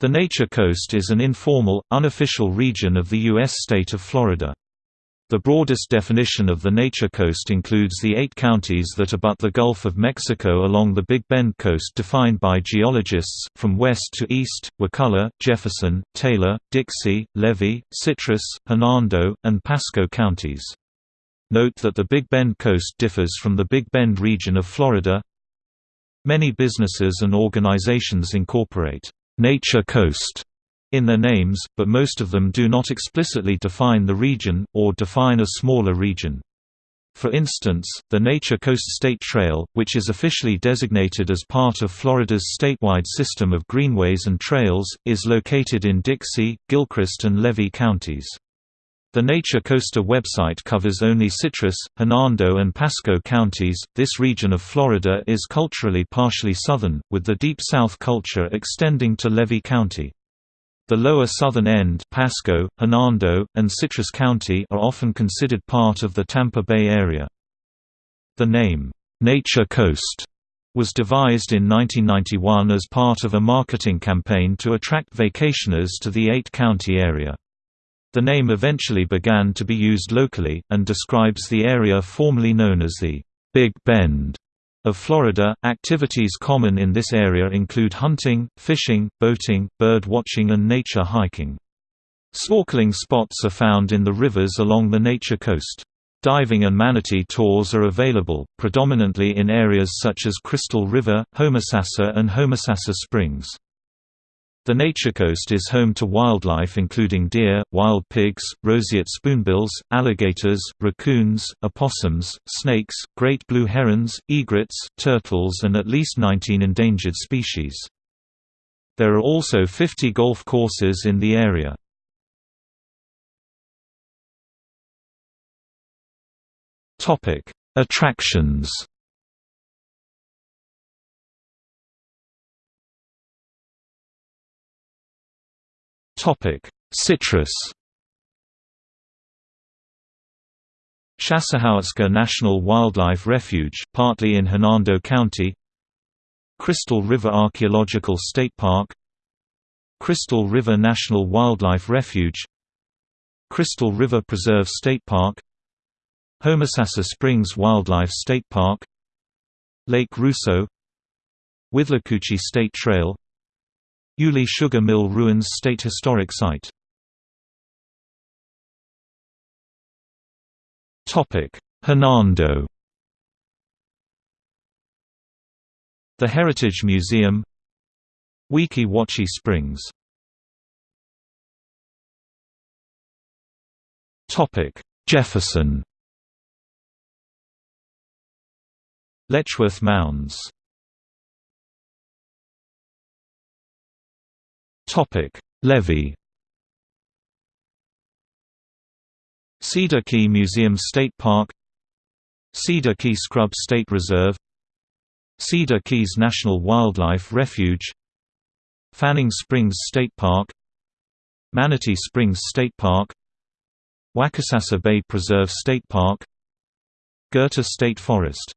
The Nature Coast is an informal, unofficial region of the U.S. state of Florida. The broadest definition of the Nature Coast includes the eight counties that abut the Gulf of Mexico along the Big Bend coast defined by geologists, from west to east, Wakulla, Jefferson, Taylor, Dixie, Levy, Citrus, Hernando, and Pasco counties. Note that the Big Bend coast differs from the Big Bend region of Florida. Many businesses and organizations incorporate «Nature Coast» in their names, but most of them do not explicitly define the region, or define a smaller region. For instance, the Nature Coast State Trail, which is officially designated as part of Florida's statewide system of greenways and trails, is located in Dixie, Gilchrist and Levy counties. The Nature Coaster website covers only Citrus, Hernando and Pasco counties. This region of Florida is culturally partially southern, with the Deep South culture extending to Levy County. The lower southern end Pasco, Hernando, and Citrus County are often considered part of the Tampa Bay area. The name, "'Nature Coast' was devised in 1991 as part of a marketing campaign to attract vacationers to the eight-county area. The name eventually began to be used locally, and describes the area formerly known as the Big Bend of Florida. Activities common in this area include hunting, fishing, boating, bird watching, and nature hiking. Snorkeling spots are found in the rivers along the nature coast. Diving and manatee tours are available, predominantly in areas such as Crystal River, Homosassa and Homosassa Springs. The Nature Coast is home to wildlife including deer, wild pigs, roseate spoonbills, alligators, raccoons, opossums, snakes, great blue herons, egrets, turtles and at least 19 endangered species. There are also 50 golf courses in the area. Attractions Topic: Citrus. Chassahowitzka National Wildlife Refuge, partly in Hernando County. Crystal River Archaeological State Park. Crystal River National Wildlife Refuge. Crystal River Preserve State Park. Homosassa Springs Wildlife State Park. Lake Rousseau. Withlacoochee State Trail Yulee Sugar Mill Ruins State Historic Site. Hernando. The Heritage Museum. Weeki Wachee Springs. Jefferson. Letchworth Mounds Topic: Levy. Cedar Key Museum State Park Cedar Key Scrub State Reserve Cedar Keys National Wildlife Refuge Fanning Springs State Park Manatee Springs State Park Waccasassa Bay Preserve State Park Goethe State Forest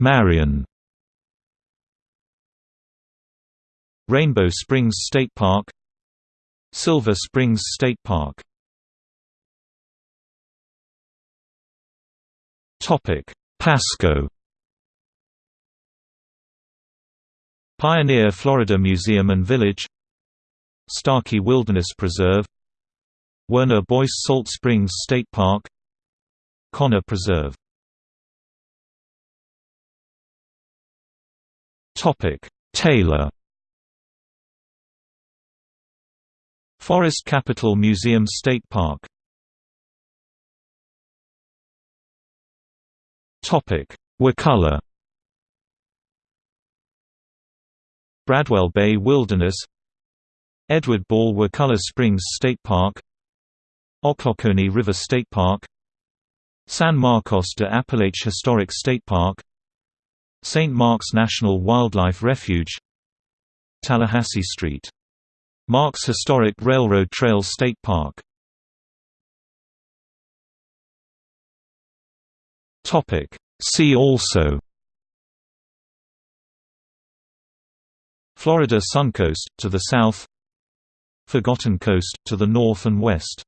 Marion Rainbow Springs State Park Silver Springs State Park. Pasco. Pioneer Florida Museum and Village. Starkey Wilderness Preserve. Werner Boyce Salt Springs State Park. Conner Preserve. Taylor Forest Capital Museum State Park. Wakulla. Bradwell Bay Wilderness. Edward Ball Wakulla Springs State Park. Ochlockonee River State Park. San Marcos de Apalache Historic State Park. St. Mark's National Wildlife Refuge. Tallahassee Street Marks Historic Railroad Trail State Park. See also. Florida Suncoast, to the south. Forgotten Coast, to the north and west.